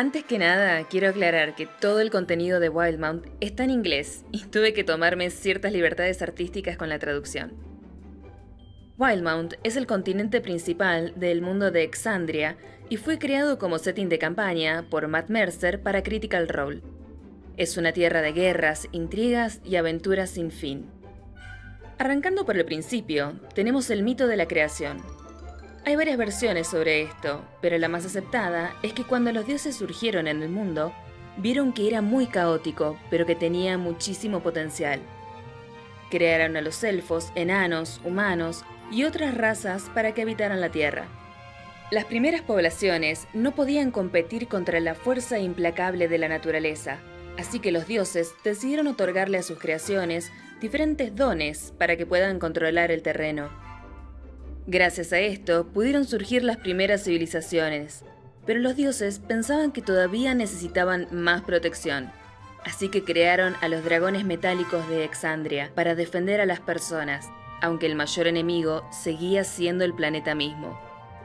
Antes que nada, quiero aclarar que todo el contenido de Wildmount está en inglés y tuve que tomarme ciertas libertades artísticas con la traducción. Wildmount es el continente principal del mundo de Exandria y fue creado como setting de campaña por Matt Mercer para Critical Role. Es una tierra de guerras, intrigas y aventuras sin fin. Arrancando por el principio, tenemos el mito de la creación, hay varias versiones sobre esto, pero la más aceptada es que cuando los dioses surgieron en el mundo, vieron que era muy caótico, pero que tenía muchísimo potencial. Crearon a los elfos, enanos, humanos y otras razas para que habitaran la Tierra. Las primeras poblaciones no podían competir contra la fuerza implacable de la naturaleza, así que los dioses decidieron otorgarle a sus creaciones diferentes dones para que puedan controlar el terreno. Gracias a esto pudieron surgir las primeras civilizaciones, pero los dioses pensaban que todavía necesitaban más protección, así que crearon a los dragones metálicos de Exandria para defender a las personas, aunque el mayor enemigo seguía siendo el planeta mismo.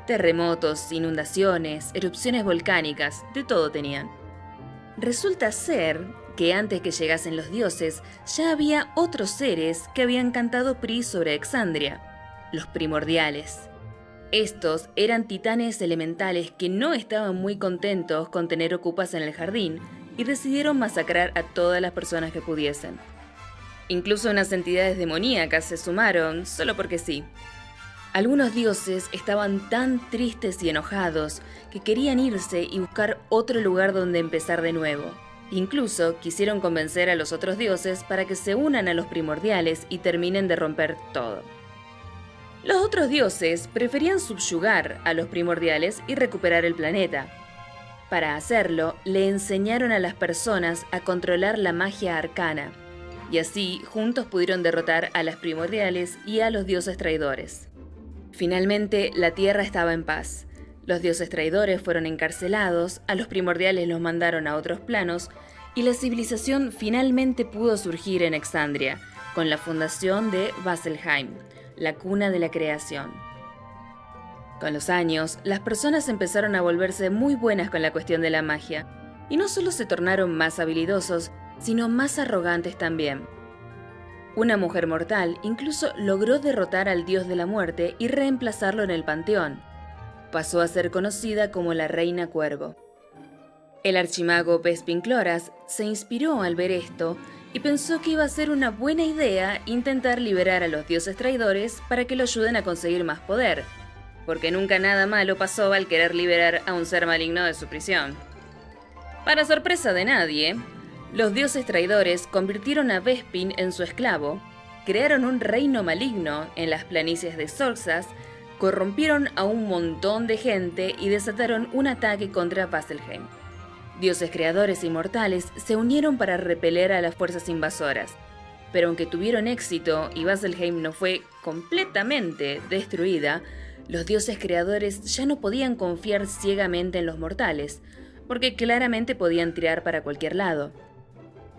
Terremotos, inundaciones, erupciones volcánicas, de todo tenían. Resulta ser que antes que llegasen los dioses, ya había otros seres que habían cantado PRI sobre Exandria, los primordiales. Estos eran titanes elementales que no estaban muy contentos con tener ocupas en el jardín y decidieron masacrar a todas las personas que pudiesen. Incluso unas entidades demoníacas se sumaron, solo porque sí. Algunos dioses estaban tan tristes y enojados que querían irse y buscar otro lugar donde empezar de nuevo. Incluso quisieron convencer a los otros dioses para que se unan a los primordiales y terminen de romper todo. Los otros dioses preferían subyugar a los primordiales y recuperar el planeta. Para hacerlo, le enseñaron a las personas a controlar la magia arcana, y así juntos pudieron derrotar a las primordiales y a los dioses traidores. Finalmente, la Tierra estaba en paz. Los dioses traidores fueron encarcelados, a los primordiales los mandaron a otros planos, y la civilización finalmente pudo surgir en Exandria, con la fundación de Vasselheim, la cuna de la creación. Con los años, las personas empezaron a volverse muy buenas con la cuestión de la magia, y no solo se tornaron más habilidosos, sino más arrogantes también. Una mujer mortal incluso logró derrotar al dios de la muerte y reemplazarlo en el panteón. Pasó a ser conocida como la Reina Cuervo. El archimago Pespincloras se inspiró al ver esto y pensó que iba a ser una buena idea intentar liberar a los dioses traidores para que lo ayuden a conseguir más poder, porque nunca nada malo pasó al querer liberar a un ser maligno de su prisión. Para sorpresa de nadie, los dioses traidores convirtieron a Vespin en su esclavo, crearon un reino maligno en las planicies de Sorxas, corrompieron a un montón de gente y desataron un ataque contra Vasselheim. Dioses creadores inmortales se unieron para repeler a las fuerzas invasoras. Pero aunque tuvieron éxito y Vasselheim no fue completamente destruida, los dioses creadores ya no podían confiar ciegamente en los mortales, porque claramente podían tirar para cualquier lado.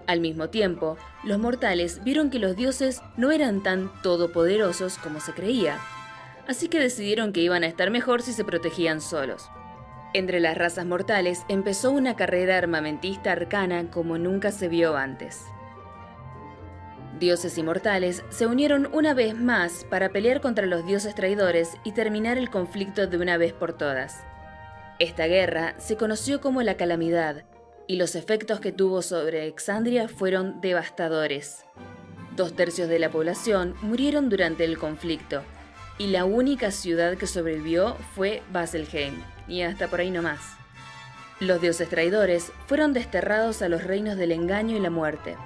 Al mismo tiempo, los mortales vieron que los dioses no eran tan todopoderosos como se creía, así que decidieron que iban a estar mejor si se protegían solos. Entre las razas mortales empezó una carrera armamentista arcana como nunca se vio antes. Dioses inmortales se unieron una vez más para pelear contra los dioses traidores y terminar el conflicto de una vez por todas. Esta guerra se conoció como la Calamidad, y los efectos que tuvo sobre Exandria fueron devastadores. Dos tercios de la población murieron durante el conflicto, y la única ciudad que sobrevivió fue Baselheim y hasta por ahí no más. Los dioses traidores fueron desterrados a los reinos del engaño y la muerte.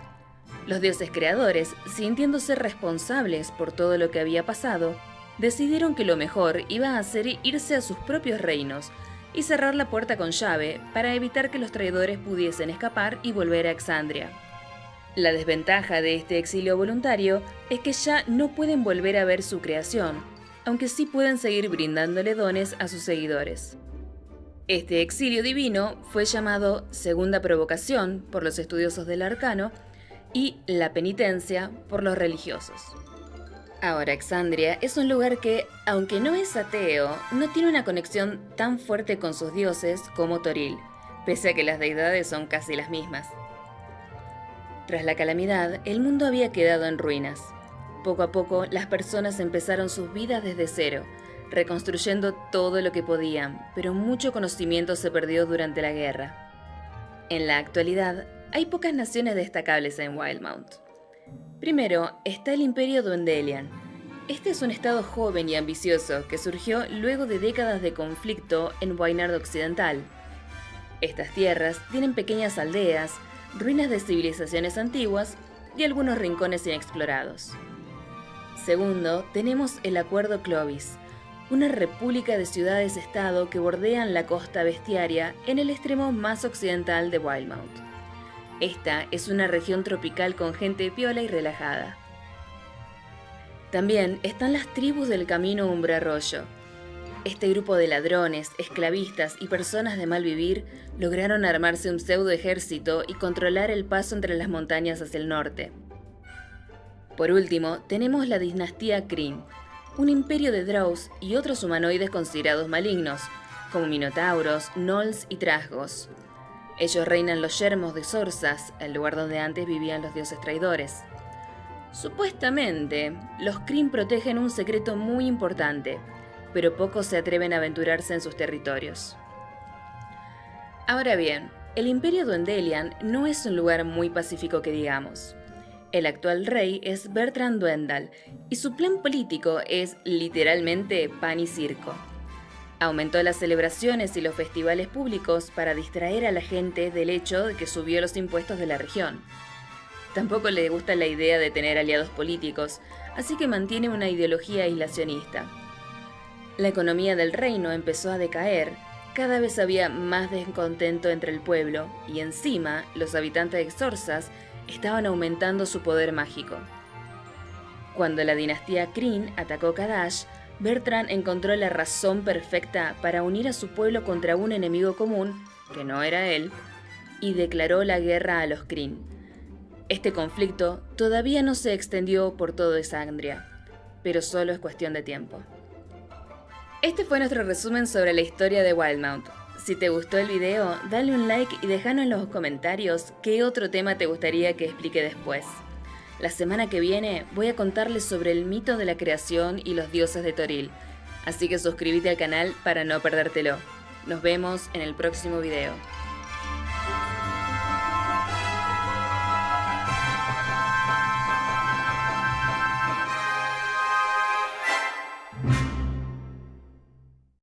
Los dioses creadores, sintiéndose responsables por todo lo que había pasado, decidieron que lo mejor iba a ser irse a sus propios reinos y cerrar la puerta con llave para evitar que los traidores pudiesen escapar y volver a Exandria. La desventaja de este exilio voluntario es que ya no pueden volver a ver su creación, aunque sí pueden seguir brindándole dones a sus seguidores. Este exilio divino fue llamado Segunda Provocación por los estudiosos del arcano y la penitencia por los religiosos. Ahora, Exandria es un lugar que, aunque no es ateo, no tiene una conexión tan fuerte con sus dioses como Toril, pese a que las deidades son casi las mismas. Tras la calamidad, el mundo había quedado en ruinas. Poco a poco, las personas empezaron sus vidas desde cero, reconstruyendo todo lo que podían, pero mucho conocimiento se perdió durante la guerra. En la actualidad, hay pocas naciones destacables en Wildmount. Primero está el Imperio Duendelian. Este es un estado joven y ambicioso que surgió luego de décadas de conflicto en Wainard Occidental. Estas tierras tienen pequeñas aldeas, ruinas de civilizaciones antiguas y algunos rincones inexplorados. Segundo, tenemos el Acuerdo Clovis, una república de ciudades-estado que bordean la costa bestiaria en el extremo más occidental de Wildmount. Esta es una región tropical con gente piola y relajada. También están las tribus del camino Umbrarroyo. Este grupo de ladrones, esclavistas y personas de mal vivir lograron armarse un pseudo ejército y controlar el paso entre las montañas hacia el norte. Por último, tenemos la dinastía Kryn, un imperio de Drows y otros humanoides considerados malignos, como minotauros, gnolls y trasgos. Ellos reinan los yermos de Sorsas, el lugar donde antes vivían los dioses traidores. Supuestamente, los Kryn protegen un secreto muy importante, pero pocos se atreven a aventurarse en sus territorios. Ahora bien, el Imperio Duendelian no es un lugar muy pacífico que digamos. El actual rey es Bertrand Duendal y su plan político es literalmente pan y circo. Aumentó las celebraciones y los festivales públicos para distraer a la gente del hecho de que subió los impuestos de la región. Tampoco le gusta la idea de tener aliados políticos, así que mantiene una ideología aislacionista. La economía del reino empezó a decaer, cada vez había más descontento entre el pueblo y encima los habitantes de Xorsas estaban aumentando su poder mágico. Cuando la dinastía Kryn atacó Kadash, Bertrand encontró la razón perfecta para unir a su pueblo contra un enemigo común, que no era él, y declaró la guerra a los Kryn. Este conflicto todavía no se extendió por todo Esandria, pero solo es cuestión de tiempo. Este fue nuestro resumen sobre la historia de Wildmount. Si te gustó el video, dale un like y déjanos en los comentarios qué otro tema te gustaría que explique después. La semana que viene voy a contarles sobre el mito de la creación y los dioses de Toril, así que suscríbete al canal para no perdértelo. Nos vemos en el próximo video.